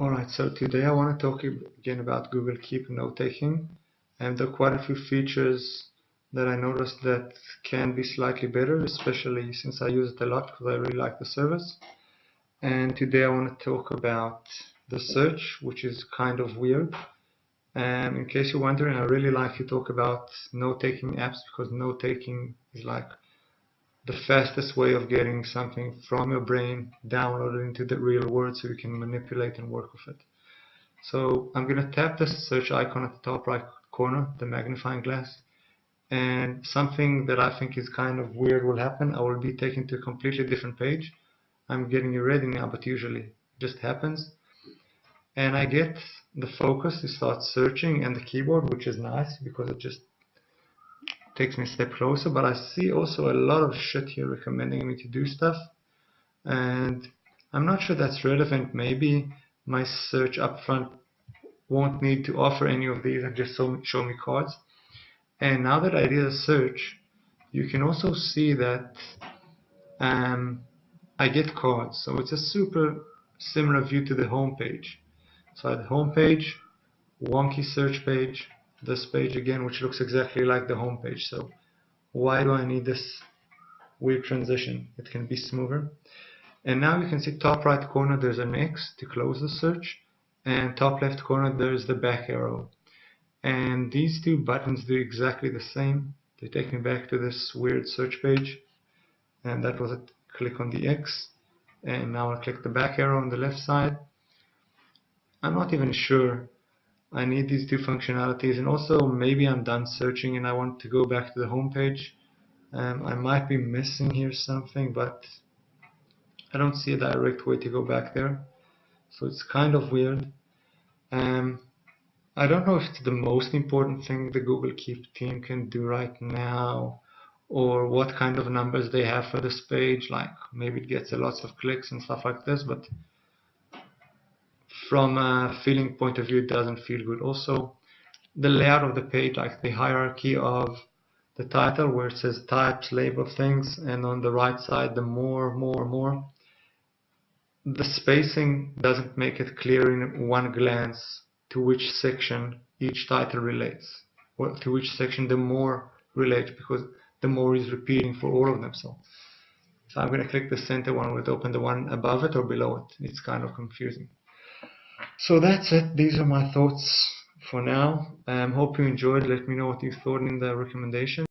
Alright, so today I want to talk again about Google Keep note taking and there are quite a few features that I noticed that can be slightly better especially since I use it a lot because I really like the service. And today I want to talk about the search which is kind of weird. And in case you're wondering I really like to talk about note taking apps because note taking is like the fastest way of getting something from your brain downloaded into the real world so you can manipulate and work with it. So I'm going to tap the search icon at the top right corner, the magnifying glass, and something that I think is kind of weird will happen. I will be taken to a completely different page. I'm getting it ready now, but usually it just happens. And I get the focus to start searching and the keyboard, which is nice because it just takes me a step closer but I see also a lot of shit here recommending me to do stuff. And I'm not sure that's relevant. Maybe my search up front won't need to offer any of these and just show me cards. And now that I did a search you can also see that um, I get cards. So it's a super similar view to the home page so at home page wonky search page this page again which looks exactly like the home page. So why do I need this weird transition? It can be smoother. And now you can see top right corner there's an X to close the search. And top left corner there's the back arrow. And these two buttons do exactly the same. They take me back to this weird search page. And that was it. Click on the X. And now I click the back arrow on the left side. I'm not even sure I need these two functionalities and also maybe I'm done searching and I want to go back to the home page um, I might be missing here something but I don't see a direct way to go back there. So it's kind of weird. Um, I don't know if it's the most important thing the Google Keep team can do right now or what kind of numbers they have for this page like maybe it gets a lots of clicks and stuff like this but from a feeling point of view it doesn't feel good. Also the layout of the page like the hierarchy of the title where it says types label things and on the right side the more more more the spacing doesn't make it clear in one glance to which section each title relates. Or to which section the more relates because the more is repeating for all of them. So so I'm going to click the center one will open the one above it or below it. It's kind of confusing so that's it. These are my thoughts for now. Um, hope you enjoyed. Let me know what you thought in the recommendation.